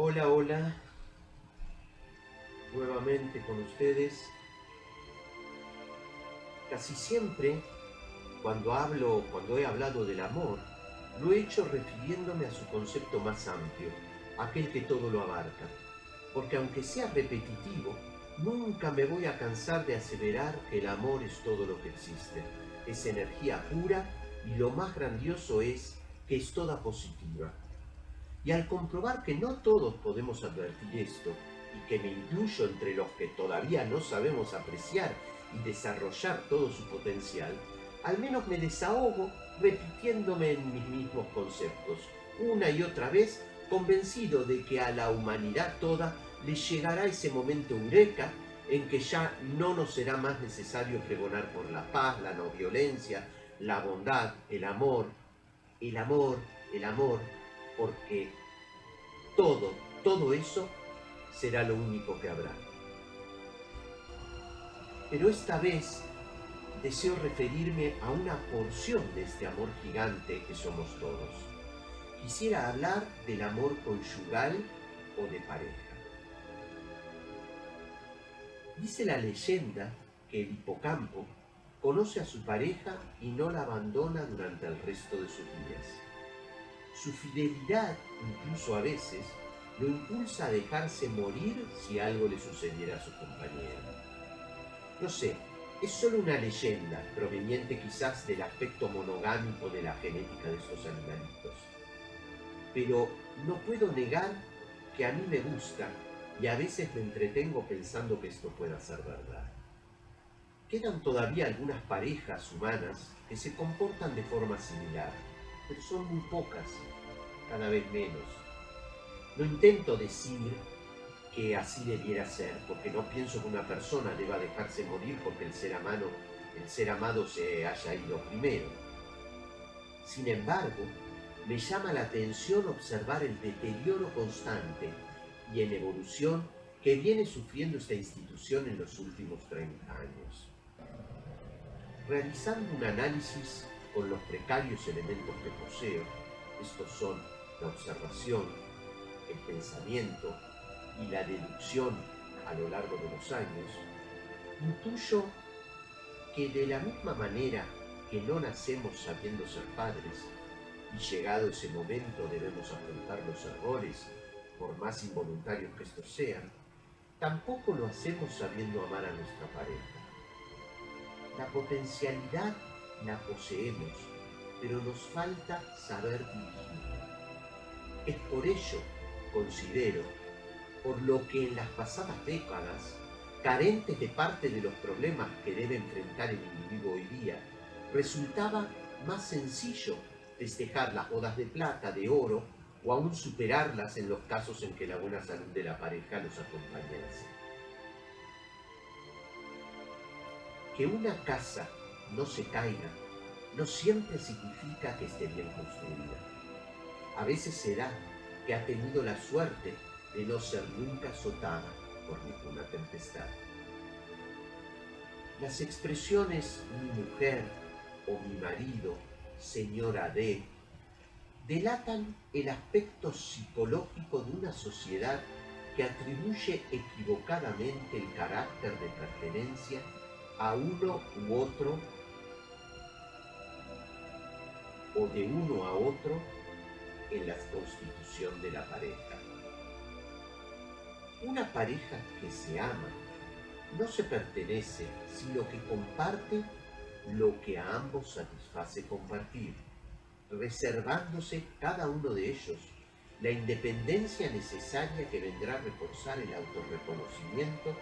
Hola, hola. Nuevamente con ustedes. Casi siempre, cuando hablo, cuando he hablado del amor, lo he hecho refiriéndome a su concepto más amplio, aquel que todo lo abarca. Porque aunque sea repetitivo, nunca me voy a cansar de aseverar que el amor es todo lo que existe. Es energía pura y lo más grandioso es que es toda positiva. Y al comprobar que no todos podemos advertir esto, y que me incluyo entre los que todavía no sabemos apreciar y desarrollar todo su potencial, al menos me desahogo repitiéndome en mis mismos conceptos, una y otra vez convencido de que a la humanidad toda le llegará ese momento eureka en que ya no nos será más necesario pregonar por la paz, la no violencia, la bondad, el amor, el amor, el amor, porque todo, todo eso será lo único que habrá. Pero esta vez deseo referirme a una porción de este amor gigante que somos todos. Quisiera hablar del amor conyugal o de pareja. Dice la leyenda que el hipocampo conoce a su pareja y no la abandona durante el resto de sus días. Su fidelidad, incluso a veces, lo impulsa a dejarse morir si algo le sucediera a su compañera. No sé, es solo una leyenda, proveniente quizás del aspecto monogámico de la genética de estos animalitos. Pero no puedo negar que a mí me gusta y a veces me entretengo pensando que esto pueda ser verdad. Quedan todavía algunas parejas humanas que se comportan de forma similar, pero son muy pocas, cada vez menos. No intento decir que así debiera ser, porque no pienso que una persona deba dejarse morir porque el ser amado, el ser amado se haya ido primero. Sin embargo, me llama la atención observar el deterioro constante y en evolución que viene sufriendo esta institución en los últimos 30 años realizando un análisis con los precarios elementos que poseo, estos son la observación, el pensamiento y la deducción a lo largo de los años, intuyo que de la misma manera que no nacemos sabiendo ser padres, y llegado ese momento debemos afrontar los errores, por más involuntarios que estos sean, tampoco lo hacemos sabiendo amar a nuestra pareja. La potencialidad la poseemos, pero nos falta saber dirigirla. Es por ello, considero, por lo que en las pasadas décadas, carentes de parte de los problemas que debe enfrentar el individuo hoy día, resultaba más sencillo festejar las bodas de plata, de oro, o aún superarlas en los casos en que la buena salud de la pareja los acompañase. Que una casa no se caiga no siempre significa que esté bien construida. A veces será que ha tenido la suerte de no ser nunca azotada por ninguna tempestad. Las expresiones mi mujer o mi marido, señora D, delatan el aspecto psicológico de una sociedad que atribuye equivocadamente el carácter de pertenencia a uno u otro o de uno a otro en la constitución de la pareja. Una pareja que se ama no se pertenece, sino que comparte lo que a ambos satisface compartir, reservándose cada uno de ellos la independencia necesaria que vendrá a reforzar el autorreconocimiento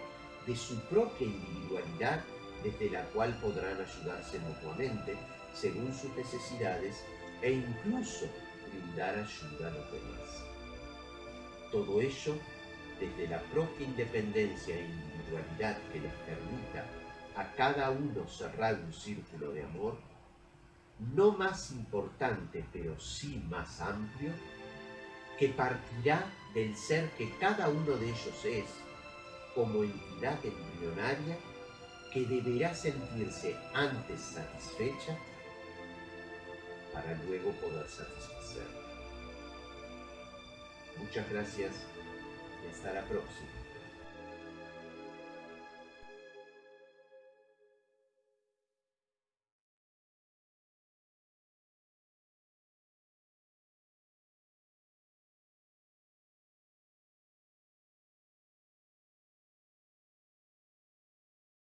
de su propia individualidad desde la cual podrán ayudarse mutuamente según sus necesidades e incluso brindar ayuda a los demás. Todo ello desde la propia independencia e individualidad que les permita a cada uno cerrar un círculo de amor, no más importante pero sí más amplio, que partirá del ser que cada uno de ellos es, como entidad embrionaria que deberá sentirse antes satisfecha para luego poder satisfacer. Muchas gracias y hasta la próxima.